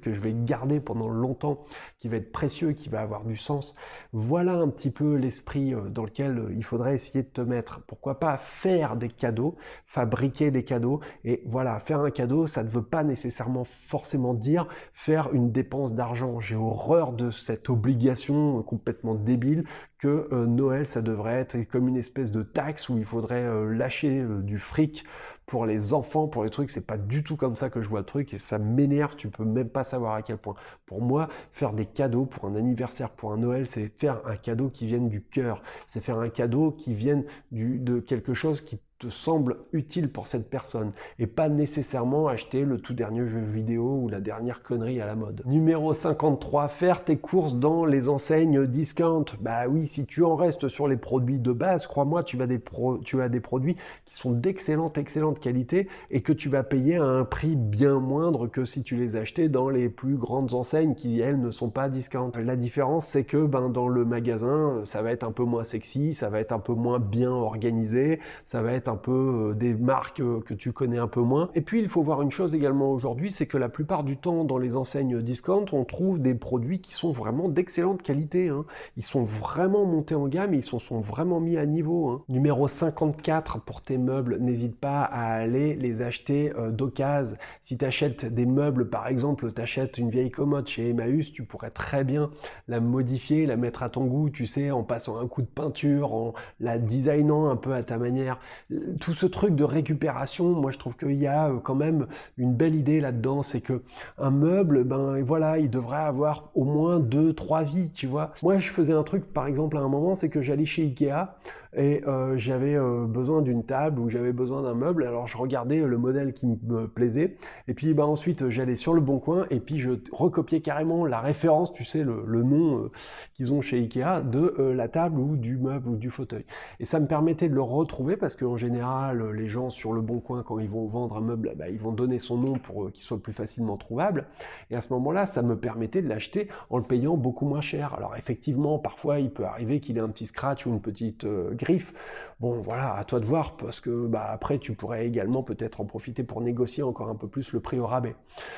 que je vais garder pendant longtemps, qui va être précieux, qui va avoir du sens. Voilà un petit peu l'esprit euh, dans lequel euh, il faudrait essayer de te mettre. Pourquoi pas faire des cadeaux, fabriquer des cadeaux. Et voilà, faire un cadeau, ça ne veut pas nécessairement forcément dire faire une dépense d'argent. J'ai horreur de cette obligation complètement débile que euh, Noël, ça devrait être comme une espèce de taxe où il faudrait lâcher du fric les enfants, pour les trucs, c'est pas du tout comme ça que je vois le truc et ça m'énerve, tu peux même pas savoir à quel point. Pour moi, faire des cadeaux pour un anniversaire, pour un Noël, c'est faire un cadeau qui vienne du cœur, c'est faire un cadeau qui vienne du, de quelque chose qui semble utile pour cette personne et pas nécessairement acheter le tout dernier jeu vidéo ou la dernière connerie à la mode. Numéro 53, faire tes courses dans les enseignes discount. Bah oui, si tu en restes sur les produits de base, crois-moi, tu, vas des tu as des produits qui sont d'excellente, excellente qualité et que tu vas payer à un prix bien moindre que si tu les achetais dans les plus grandes enseignes qui, elles, ne sont pas discount. La différence, c'est que ben, dans le magasin, ça va être un peu moins sexy, ça va être un peu moins bien organisé, ça va être un peu euh, des marques euh, que tu connais un peu moins. Et puis il faut voir une chose également aujourd'hui, c'est que la plupart du temps dans les enseignes discount, on trouve des produits qui sont vraiment d'excellente qualité. Hein. Ils sont vraiment montés en gamme ils sont, sont vraiment mis à niveau. Hein. Numéro 54 pour tes meubles, n'hésite pas à aller les acheter euh, d'occasion. Si tu achètes des meubles, par exemple, tu achètes une vieille commode chez Emmaüs, tu pourrais très bien la modifier, la mettre à ton goût, tu sais, en passant un coup de peinture, en la designant un peu à ta manière tout ce truc de récupération, moi je trouve qu'il y a euh, quand même une belle idée là-dedans, c'est que un meuble, ben voilà, il devrait avoir au moins deux, trois vies, tu vois. Moi je faisais un truc par exemple à un moment, c'est que j'allais chez Ikea, et euh, j'avais euh, besoin d'une table ou j'avais besoin d'un meuble. Alors je regardais le modèle qui me plaisait et puis bah, ensuite j'allais sur le bon coin et puis je recopiais carrément la référence, tu sais, le, le nom euh, qu'ils ont chez Ikea de la table ou du meuble ou du fauteuil. Et ça me permettait de le retrouver parce qu'en général, les gens sur le bon coin, quand ils vont vendre un meuble, bah, ils vont donner son nom pour qu'il soit plus facilement trouvable. Et à ce moment-là, ça me permettait de l'acheter en le payant beaucoup moins cher. Alors effectivement, parfois, il peut arriver qu'il ait un petit scratch ou une petite Bon, voilà, à toi de voir, parce que bah, après, tu pourrais également peut-être en profiter pour négocier encore un peu plus le prix au rabais.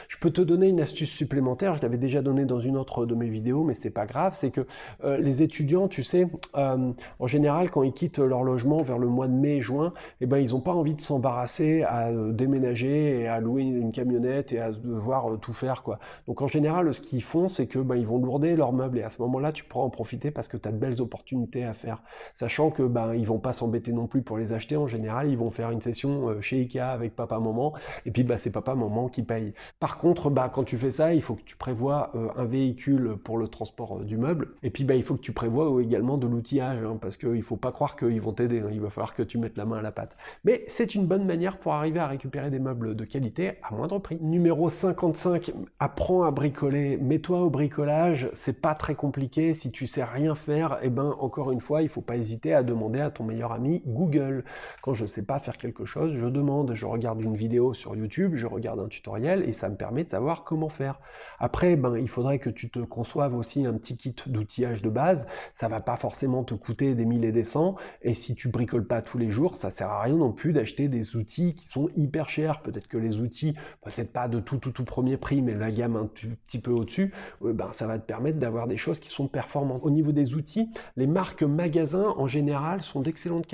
Je peux te donner une astuce supplémentaire, je l'avais déjà donné dans une autre de mes vidéos, mais c'est pas grave, c'est que euh, les étudiants, tu sais, euh, en général, quand ils quittent leur logement vers le mois de mai, juin, eh ben, ils n'ont pas envie de s'embarrasser à euh, déménager et à louer une camionnette et à devoir tout faire. quoi. Donc en général, ce qu'ils font, c'est que ben, ils vont lourder leurs meubles et à ce moment-là, tu pourras en profiter parce que tu as de belles opportunités à faire. Sachant que ben, ils vont pas s'embêter non plus pour les acheter. En général, ils vont faire une session euh, chez Ikea avec papa-maman, et puis bah, c'est papa-maman qui paye. Par contre, bah, quand tu fais ça, il faut que tu prévois euh, un véhicule pour le transport euh, du meuble, et puis bah, il faut que tu prévois également de l'outillage, hein, parce qu'il ne faut pas croire qu'ils vont t'aider, hein. il va falloir que tu mettes la main à la pâte. Mais c'est une bonne manière pour arriver à récupérer des meubles de qualité à moindre prix. Numéro 55, apprends à bricoler, mets-toi au bricolage, c'est pas très compliqué, si tu sais rien faire, eh ben encore une fois, il faut pas hésiter à demander à ton meilleur ami Google. Quand je ne sais pas faire quelque chose, je demande, je regarde une vidéo sur YouTube, je regarde un tutoriel et ça me permet de savoir comment faire. Après, ben, il faudrait que tu te conçoives aussi un petit kit d'outillage de base. Ça va pas forcément te coûter des milliers et des cents. Et si tu bricoles pas tous les jours, ça sert à rien non plus d'acheter des outils qui sont hyper chers. Peut-être que les outils, peut-être pas de tout tout tout premier prix, mais la gamme un petit peu au-dessus, euh, ben, ça va te permettre d'avoir des choses qui sont performantes. Au niveau des outils, les marques magasins en général sont d'excellentes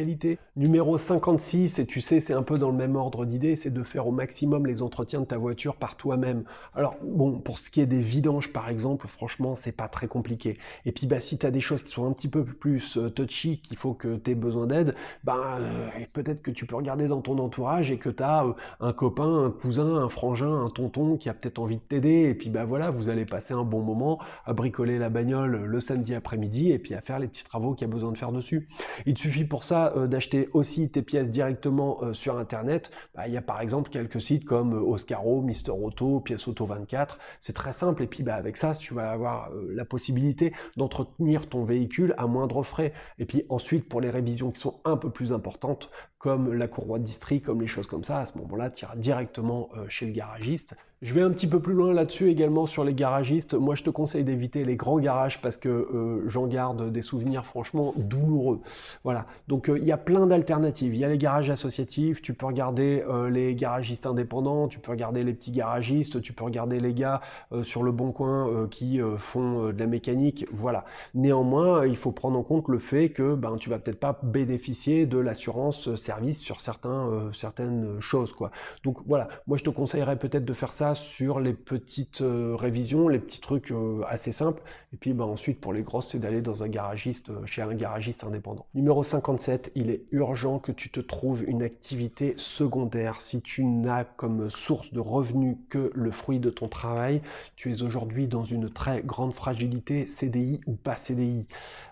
Numéro 56, et tu sais, c'est un peu dans le même ordre d'idée, c'est de faire au maximum les entretiens de ta voiture par toi-même. Alors, bon, pour ce qui est des vidanges, par exemple, franchement, c'est pas très compliqué. Et puis, bah, si tu as des choses qui sont un petit peu plus euh, touchy, qu'il faut que tu aies besoin d'aide, bah, euh, peut-être que tu peux regarder dans ton entourage et que tu as euh, un copain, un cousin, un frangin, un tonton qui a peut-être envie de t'aider. Et puis, bah voilà, vous allez passer un bon moment à bricoler la bagnole le samedi après-midi et puis à faire les petits travaux qu'il y a besoin de faire dessus. Il te suffit pour ça euh, d'acheter aussi tes pièces directement euh, sur Internet, bah, il y a par exemple quelques sites comme euh, Oscaro, Mister Auto, Pièce Auto 24. C'est très simple et puis bah, avec ça, tu vas avoir la possibilité d'entretenir ton véhicule à moindre frais. Et puis ensuite, pour les révisions qui sont un peu plus importantes, comme la courroie de district, comme les choses comme ça, à ce moment-là, tu iras directement chez le garagiste. Je vais un petit peu plus loin là-dessus également sur les garagistes. Moi, je te conseille d'éviter les grands garages parce que euh, j'en garde des souvenirs franchement douloureux. Voilà. Donc, euh, il y a plein d'alternatives. Il y a les garages associatifs. Tu peux regarder euh, les garagistes indépendants. Tu peux regarder les petits garagistes. Tu peux regarder les gars sur le bon coin qui font de la mécanique. Voilà. Néanmoins, il faut prendre en compte le fait que ben, tu vas peut-être pas bénéficier de l'assurance sur certains, certaines choses. Quoi. Donc, voilà. Moi, je te conseillerais peut-être de faire ça sur les petites euh, révisions, les petits trucs euh, assez simples. Et puis bah, ensuite, pour les grosses, c'est d'aller dans un garagiste, euh, chez un garagiste indépendant. Numéro 57, il est urgent que tu te trouves une activité secondaire. Si tu n'as comme source de revenus que le fruit de ton travail, tu es aujourd'hui dans une très grande fragilité, CDI ou pas CDI.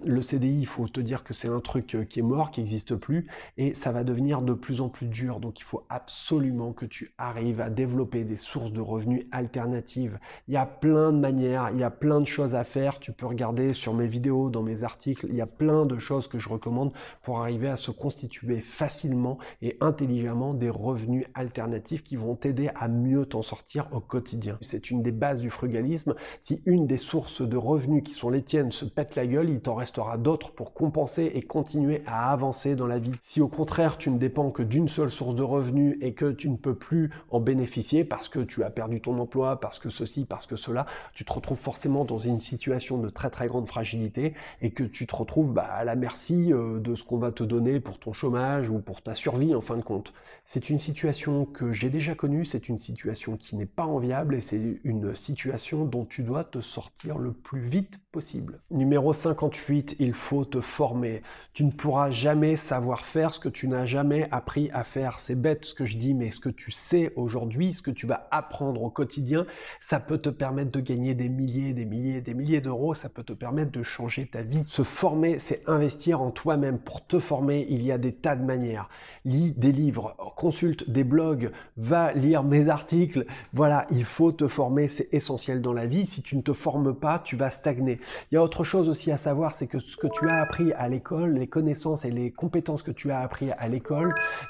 Le CDI, il faut te dire que c'est un truc qui est mort, qui n'existe plus, et ça va devenir de plus en plus dur. Donc il faut absolument que tu arrives à développer des sources de revenus alternatives. Il y a plein de manières, il y a plein de choses à faire. Tu peux regarder sur mes vidéos, dans mes articles, il y a plein de choses que je recommande pour arriver à se constituer facilement et intelligemment des revenus alternatifs qui vont t'aider à mieux t'en sortir au quotidien. C'est une des bases du frugalisme. Si une des sources de revenus qui sont les tiennes se pète la gueule, il t'en restera d'autres pour compenser et continuer à avancer dans la vie. Si au contraire tu ne dépends que d'une seule source de revenus et que tu ne peux plus en bénéficier parce que tu as perdu ton emploi, parce que ceci, parce que cela, tu te retrouves forcément dans une situation de très très grande fragilité et que tu te retrouves bah, à la merci euh, de ce qu'on va te donner pour ton chômage ou pour ta survie en fin de compte. C'est une situation que j'ai déjà connue, c'est une situation qui n'est pas enviable et c'est une situation dont tu dois te sortir le plus vite possible. Numéro 58, il faut te former. Tu ne pourras jamais savoir faire ce que tu n'as jamais appris à faire. C'est bête ce que je dis, mais ce que tu sais aujourd'hui, ce que tu vas apprendre au quotidien, ça peut te permettre de gagner des milliers, des milliers, des milliers d'euros, ça peut te permettre de changer ta vie. Se former, c'est investir en toi-même. Pour te former, il y a des tas de manières. Lis des livres, consulte des blogs, va lire mes articles. Voilà, il faut te former, c'est essentiel dans la vie. Si tu ne te formes pas, tu vas stagner. Il y a autre chose aussi à savoir, c'est que ce que tu as appris à l'école, les connaissances et les compétences que tu as appris à l'école,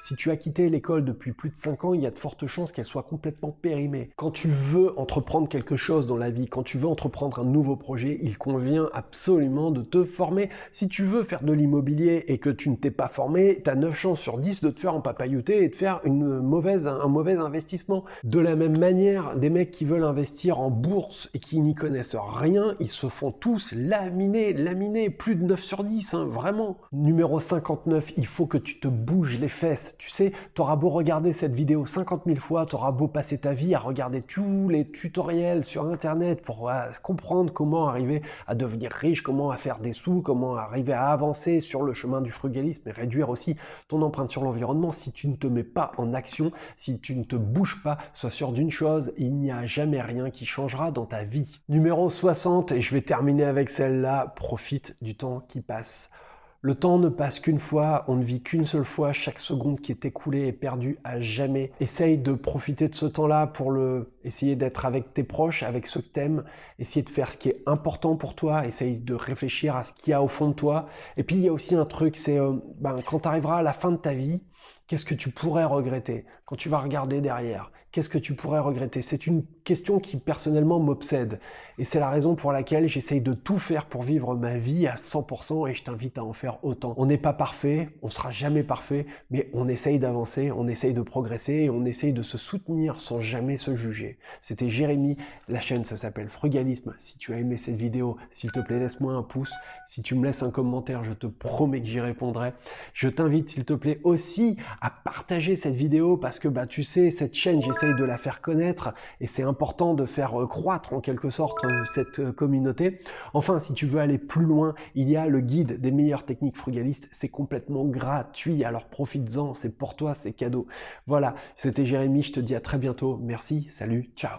Si tu as quitté l'école depuis plus de 5 ans, il y a de fortes chances qu'elle soit complètement périmée. Quand tu veux entreprendre quelque chose dans la vie, quand tu veux entreprendre un nouveau projet, il convient absolument de te former. Si tu veux faire de l'immobilier et que tu ne t'es pas formé, tu as 9 chances sur 10 de te faire empapailloter et de faire un mauvais investissement. De la même manière, des mecs qui veulent investir en bourse et qui n'y connaissent rien, ils se font tous laminer, laminer, plus de 9 sur 10, hein, vraiment. Numéro 59, il faut que tu te bouges les fesses. Tu sais, tu auras beau regarder cette vidéo 50 000 fois, tu auras beau passer ta vie à regarder tous les tutoriels sur Internet pour euh, comprendre comment arriver à devenir riche, comment faire des sous, comment arriver à avancer sur le chemin du frugalisme et réduire aussi ton empreinte sur l'environnement. Si tu ne te mets pas en action, si tu ne te bouges pas, sois sûr d'une chose, il n'y a jamais rien qui changera dans ta vie. Numéro 60, et je vais terminer avec celle-là, profite du temps qui passe. Le temps ne passe qu'une fois, on ne vit qu'une seule fois, chaque seconde qui est écoulée est perdue à jamais. Essaye de profiter de ce temps-là pour le essayer d'être avec tes proches, avec ceux que t'aimes, essayer de faire ce qui est important pour toi, essaye de réfléchir à ce qu'il y a au fond de toi. Et puis il y a aussi un truc, c'est euh, ben, quand tu arriveras à la fin de ta vie, qu'est-ce que tu pourrais regretter? Quand tu vas regarder derrière Qu'est-ce que tu pourrais regretter? C'est une question qui personnellement m'obsède. Et c'est la raison pour laquelle j'essaye de tout faire pour vivre ma vie à 100% et je t'invite à en faire autant. On n'est pas parfait, on sera jamais parfait, mais on essaye d'avancer, on essaye de progresser et on essaye de se soutenir sans jamais se juger. C'était Jérémy, la chaîne ça s'appelle Frugalisme. Si tu as aimé cette vidéo, s'il te plaît laisse-moi un pouce. Si tu me laisses un commentaire, je te promets que j'y répondrai. Je t'invite s'il te plaît aussi à partager cette vidéo parce que bah tu sais, cette chaîne, j'essaye de la faire connaître et c'est important de faire euh, croître en quelque sorte euh, cette euh, communauté. Enfin, si tu veux aller plus loin, il y a le guide des meilleures techniques frugalistes. C'est complètement gratuit, alors profites-en, c'est pour toi, c'est cadeau. Voilà, c'était Jérémy, je te dis à très bientôt. Merci, salut, ciao